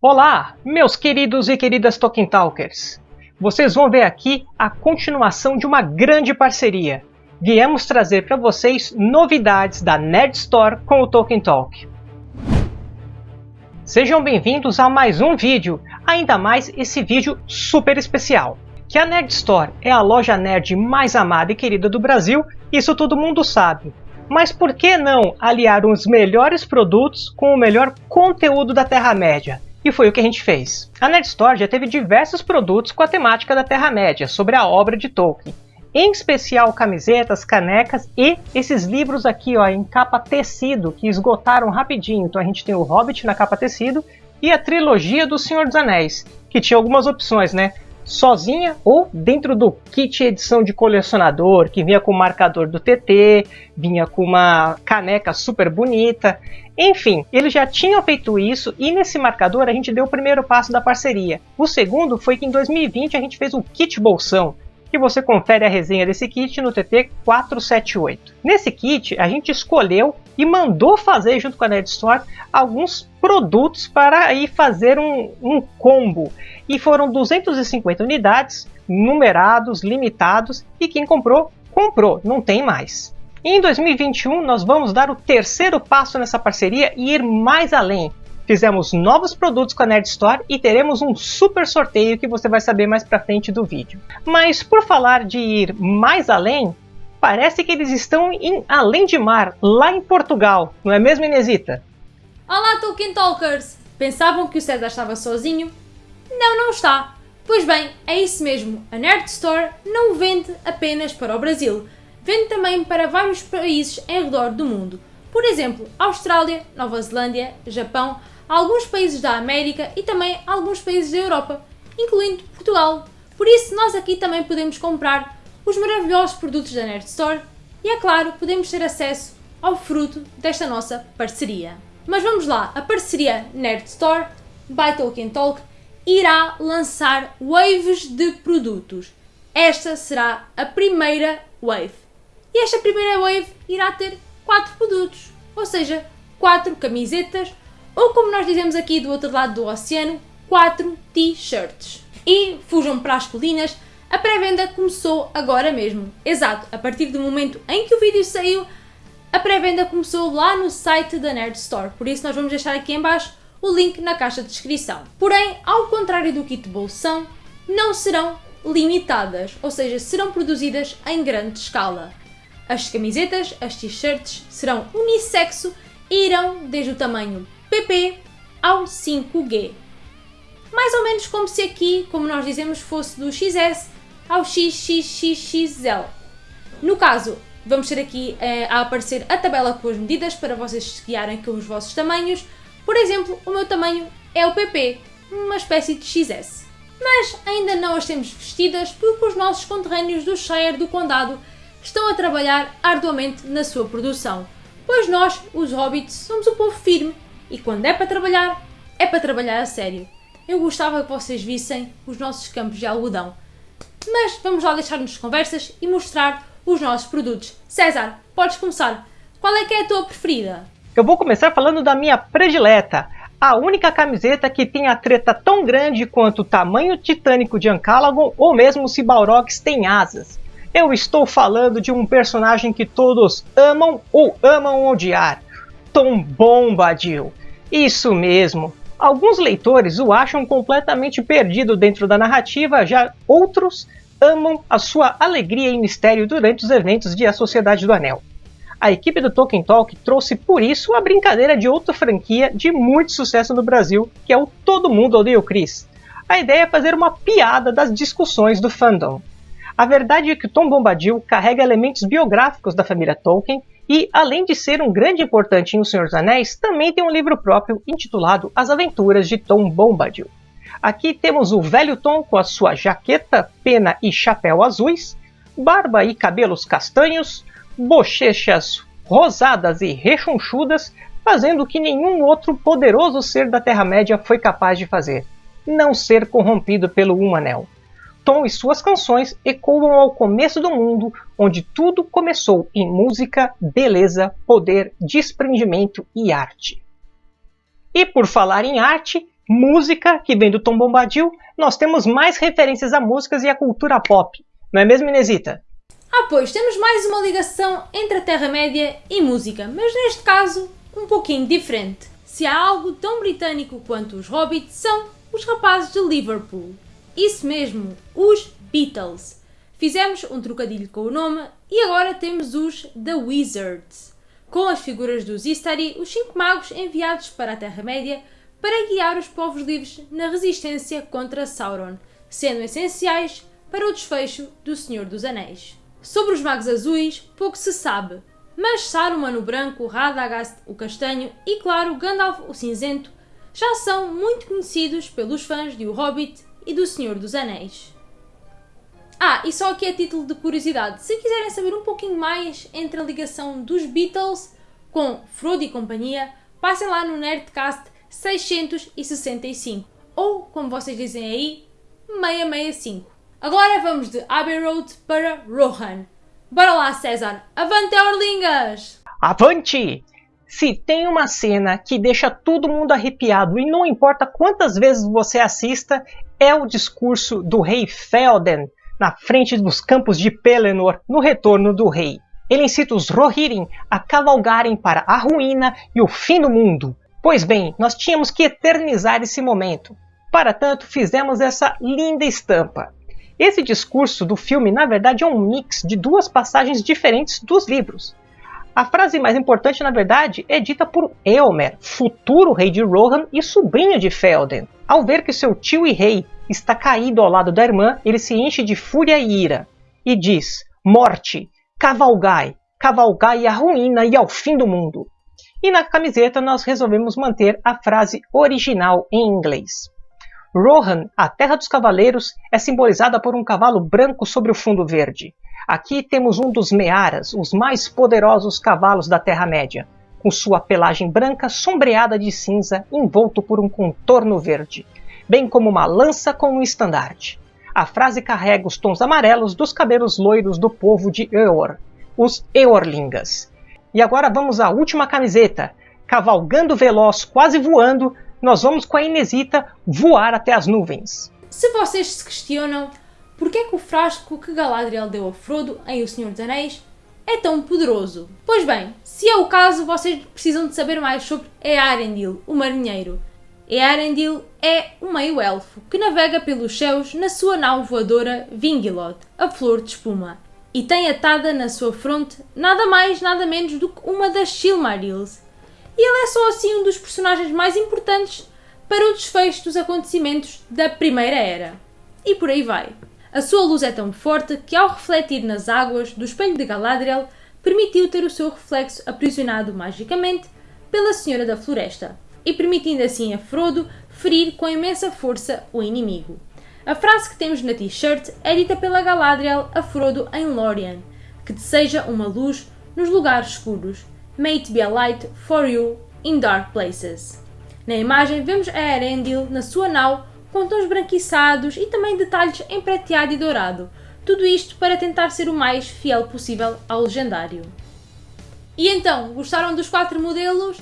Olá, meus queridos e queridas Tolkien Talkers! Vocês vão ver aqui a continuação de uma grande parceria. Viemos trazer para vocês novidades da Nerd Store com o Tolkien Talk. Sejam bem-vindos a mais um vídeo, ainda mais esse vídeo super especial. Que a Nerd Store é a loja nerd mais amada e querida do Brasil, isso todo mundo sabe. Mas por que não aliar os melhores produtos com o melhor conteúdo da Terra-média? E foi o que a gente fez. A Nerd Store já teve diversos produtos com a temática da Terra-média, sobre a obra de Tolkien. Em especial camisetas, canecas e esses livros aqui ó, em capa tecido, que esgotaram rapidinho. Então a gente tem o Hobbit na capa tecido e a trilogia do Senhor dos Anéis, que tinha algumas opções, né? Sozinha ou dentro do kit edição de colecionador, que vinha com o marcador do TT, vinha com uma caneca super bonita. Enfim, eles já tinham feito isso e nesse marcador a gente deu o primeiro passo da parceria. O segundo foi que em 2020 a gente fez o kit bolsão, que você confere a resenha desse kit no TT 478. Nesse kit, a gente escolheu e mandou fazer junto com a Nerd Store alguns produtos para aí fazer um, um combo. E foram 250 unidades, numerados, limitados, e quem comprou, comprou, não tem mais. em 2021 nós vamos dar o terceiro passo nessa parceria e ir mais além, Fizemos novos produtos com a Nerd Store e teremos um super sorteio que você vai saber mais pra frente do vídeo. Mas por falar de ir mais além, parece que eles estão em Além de Mar, lá em Portugal, não é mesmo Inesita? Olá Tolkien Talkers! Pensavam que o César estava sozinho? Não, não está! Pois bem, é isso mesmo, a Nerd Store não vende apenas para o Brasil, vende também para vários países em redor do mundo. Por exemplo, Austrália, Nova Zelândia, Japão, alguns países da América e também alguns países da Europa, incluindo Portugal. Por isso, nós aqui também podemos comprar os maravilhosos produtos da Nerd Store e, é claro, podemos ter acesso ao fruto desta nossa parceria. Mas vamos lá, a parceria Nerd Store by Tolkien Talk irá lançar waves de produtos. Esta será a primeira wave. E esta primeira wave irá ter quatro produtos, ou seja, quatro camisetas ou como nós dizemos aqui do outro lado do oceano, 4 t-shirts. E fujam para as colinas, a pré-venda começou agora mesmo. Exato, a partir do momento em que o vídeo saiu, a pré-venda começou lá no site da Nerd Store, por isso nós vamos deixar aqui em baixo o link na caixa de descrição. Porém, ao contrário do kit bolsão, não serão limitadas, ou seja, serão produzidas em grande escala. As camisetas, as t-shirts serão unissexo e irão desde o tamanho PP ao 5G. Mais ou menos como se aqui, como nós dizemos, fosse do XS ao XXXXL. No caso, vamos ter aqui eh, a aparecer a tabela com as medidas para vocês guiarem com os vossos tamanhos. Por exemplo, o meu tamanho é o PP, uma espécie de XS. Mas ainda não as temos vestidas porque os nossos conterrâneos do Shire do Condado estão a trabalhar arduamente na sua produção, pois nós, os hobbits, somos um povo firme e quando é para trabalhar, é para trabalhar a sério. Eu gostava que vocês vissem os nossos campos de algodão. Mas vamos lá deixar-nos conversas e mostrar os nossos produtos. César, podes começar. Qual é que é a tua preferida? Eu vou começar falando da minha predileta. A única camiseta que tem a treta tão grande quanto o tamanho titânico de Ancalagon ou mesmo se Balrogs tem asas. Eu estou falando de um personagem que todos amam ou amam odiar. Tom Bombadil. Isso mesmo. Alguns leitores o acham completamente perdido dentro da narrativa, já outros amam a sua alegria e mistério durante os eventos de A Sociedade do Anel. A equipe do Tolkien Talk trouxe por isso a brincadeira de outra franquia de muito sucesso no Brasil, que é o Todo Mundo Odeia o Chris. A ideia é fazer uma piada das discussões do fandom. A verdade é que Tom Bombadil carrega elementos biográficos da família Tolkien e, além de ser um grande importante em O Senhor dos Anéis, também tem um livro próprio intitulado As Aventuras de Tom Bombadil. Aqui temos o velho Tom com a sua jaqueta, pena e chapéu azuis, barba e cabelos castanhos, bochechas rosadas e rechonchudas, fazendo o que nenhum outro poderoso ser da Terra-média foi capaz de fazer: não ser corrompido pelo Um Anel. Tom e suas canções ecoam ao começo do mundo, onde tudo começou em música, beleza, poder, desprendimento e arte. E por falar em arte, música, que vem do Tom Bombadil, nós temos mais referências a músicas e a cultura pop. Não é mesmo, Inesita? Ah, pois, temos mais uma ligação entre a Terra-média e música, mas neste caso um pouquinho diferente. Se há algo tão britânico quanto os Hobbits, são os rapazes de Liverpool. Isso mesmo, os Beatles. Fizemos um trocadilho com o nome e agora temos os The Wizards, com as figuras dos Istari, os cinco magos enviados para a Terra-média para guiar os povos livres na resistência contra Sauron, sendo essenciais para o desfecho do Senhor dos Anéis. Sobre os magos azuis, pouco se sabe, mas Saruman o branco, Radagast o castanho e, claro, Gandalf o cinzento já são muito conhecidos pelos fãs de O Hobbit e do Senhor dos Anéis. Ah, e só aqui a título de curiosidade, se quiserem saber um pouquinho mais entre a ligação dos Beatles com Frodo e companhia, passem lá no Nerdcast 665, ou como vocês dizem aí, 665. Agora vamos de Abbey Road para Rohan. Bora lá, César! Avante, Orlingas! Avante! Se tem uma cena que deixa todo mundo arrepiado e não importa quantas vezes você assista, é o discurso do rei Felden na frente dos campos de Pelennor no retorno do rei. Ele incita os Rohirrim a cavalgarem para a ruína e o fim do mundo. Pois bem, nós tínhamos que eternizar esse momento. Para tanto, fizemos essa linda estampa. Esse discurso do filme, na verdade, é um mix de duas passagens diferentes dos livros. A frase mais importante, na verdade, é dita por Eomer, futuro rei de Rohan e sobrinho de Felden. Ao ver que seu tio e rei está caído ao lado da irmã, ele se enche de fúria e ira e diz: Morte, cavalgai, cavalgai à ruína e ao fim do mundo. E na camiseta nós resolvemos manter a frase original em inglês. Rohan, a Terra dos Cavaleiros, é simbolizada por um cavalo branco sobre o fundo verde. Aqui temos um dos Mearas, os mais poderosos cavalos da Terra-média, com sua pelagem branca sombreada de cinza envolto por um contorno verde bem como uma lança com um estandarte. A frase carrega os tons amarelos dos cabelos loiros do povo de Eor, os Eorlingas. E agora vamos à última camiseta. Cavalgando veloz, quase voando, nós vamos com a Inesita voar até as nuvens. Se vocês se questionam por que, é que o frasco que Galadriel deu a Frodo em O Senhor dos Anéis é tão poderoso? Pois bem, se é o caso, vocês precisam de saber mais sobre Earendil, o marinheiro. Earendil é um meio-elfo que navega pelos céus na sua nau voadora Vingilod, a flor de espuma, e tem atada na sua fronte nada mais nada menos do que uma das Silmarils. E ele é só assim um dos personagens mais importantes para o desfecho dos acontecimentos da Primeira Era. E por aí vai. A sua luz é tão forte que, ao refletir nas águas do espelho de Galadriel, permitiu ter o seu reflexo aprisionado magicamente pela Senhora da Floresta e permitindo assim a Frodo ferir com imensa força o inimigo. A frase que temos na t-shirt é dita pela Galadriel a Frodo em Lórien, que deseja uma luz nos lugares escuros. May it be a light for you in dark places. Na imagem vemos a Erendil na sua nau com tons branquiçados e também detalhes em prateado e dourado. Tudo isto para tentar ser o mais fiel possível ao legendário. E então, gostaram dos quatro modelos?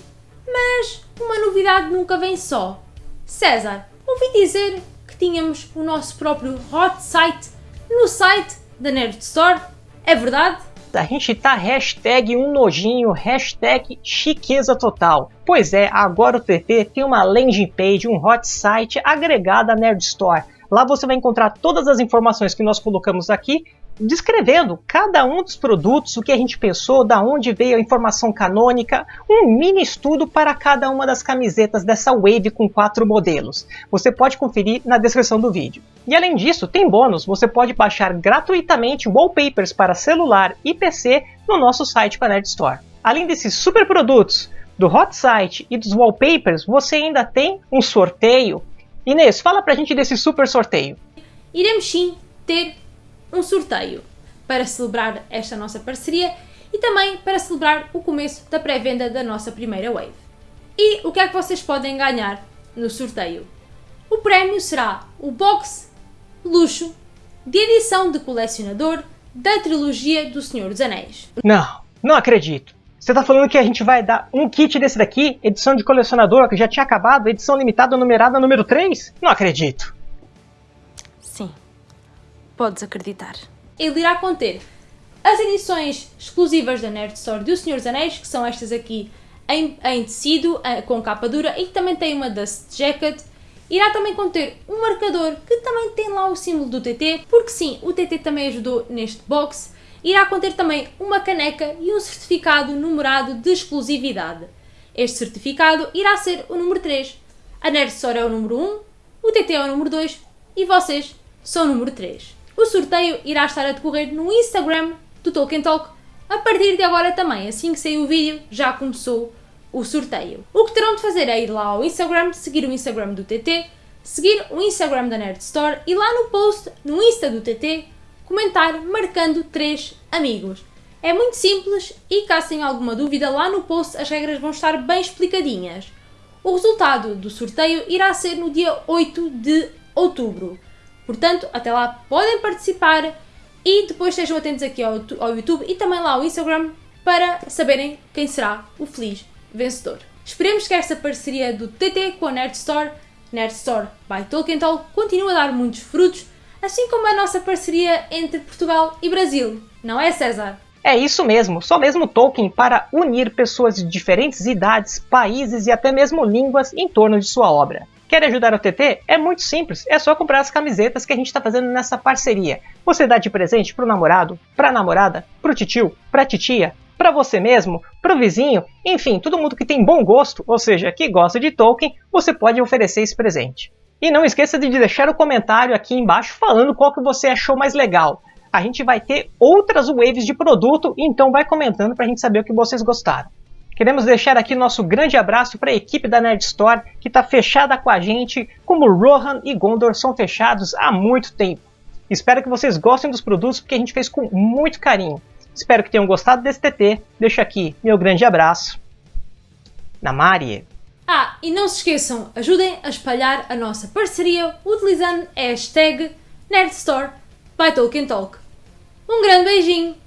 Mas uma novidade nunca vem só. César, ouvi dizer que tínhamos o nosso próprio hot site no site da Nerd Store. É verdade? A gente tá hashtag um nojinho, hashtag chiqueza total. Pois é, agora o TT tem uma landing page, um hot site agregado à Nerd Store. Lá você vai encontrar todas as informações que nós colocamos aqui descrevendo cada um dos produtos, o que a gente pensou, da onde veio a informação canônica, um mini estudo para cada uma das camisetas dessa Wave com quatro modelos. Você pode conferir na descrição do vídeo. E além disso, tem bônus, você pode baixar gratuitamente wallpapers para celular e PC no nosso site com a Nerd Store. Além desses super produtos, do Hot Site e dos wallpapers, você ainda tem um sorteio. Inês, fala pra gente desse super sorteio. Iremos sim ter um sorteio para celebrar esta nossa parceria e também para celebrar o começo da pré-venda da nossa primeira wave. E o que é que vocês podem ganhar no sorteio? O prémio será o box luxo de edição de colecionador da trilogia do Senhor dos Anéis. Não, não acredito. Você tá falando que a gente vai dar um kit desse daqui, edição de colecionador, que já tinha acabado, edição limitada numerada número 3? Não acredito. Podes acreditar. Ele irá conter as edições exclusivas da Nerd Store do Senhor dos Anéis, que são estas aqui em, em tecido, eh, com capa dura, e que também tem uma Dust Jacket. Irá também conter um marcador que também tem lá o símbolo do TT, porque sim, o TT também ajudou neste box. Irá conter também uma caneca e um certificado numerado de exclusividade. Este certificado irá ser o número 3. A Nerd Store é o número 1, o TT é o número 2 e vocês são o número 3. O sorteio irá estar a decorrer no Instagram do Tolkien Talk a partir de agora também, assim que sair o vídeo, já começou o sorteio. O que terão de fazer é ir lá ao Instagram, seguir o Instagram do TT, seguir o Instagram da Nerd Store e lá no post, no Insta do TT, comentar marcando três amigos. É muito simples e caso tenham alguma dúvida, lá no post as regras vão estar bem explicadinhas. O resultado do sorteio irá ser no dia 8 de outubro. Portanto, até lá podem participar e depois estejam atentos aqui ao, ao YouTube e também lá ao Instagram para saberem quem será o feliz vencedor. Esperemos que esta parceria do TT com a Nerd Store, Nerd Store by Tolkien Talk, continue a dar muitos frutos, assim como a nossa parceria entre Portugal e Brasil. Não é, César? É isso mesmo, só mesmo Tolkien para unir pessoas de diferentes idades, países e até mesmo línguas em torno de sua obra. Quer ajudar o TT? É muito simples, é só comprar as camisetas que a gente está fazendo nessa parceria. Você dá de presente pro namorado, pra namorada, pro titio, pra titia, para você mesmo, pro vizinho, enfim, todo mundo que tem bom gosto, ou seja, que gosta de Tolkien, você pode oferecer esse presente. E não esqueça de deixar o comentário aqui embaixo falando qual que você achou mais legal. A gente vai ter outras waves de produto, então vai comentando para a gente saber o que vocês gostaram. Queremos deixar aqui nosso grande abraço para a equipe da Nerd Store, que está fechada com a gente, como Rohan e Gondor são fechados há muito tempo. Espero que vocês gostem dos produtos, porque a gente fez com muito carinho. Espero que tenham gostado desse TT. Deixo aqui meu grande abraço. Namari. Ah, e não se esqueçam, ajudem a espalhar a nossa parceria utilizando a hashtag NerdStore by Tolkien Talk. Um grande beijinho!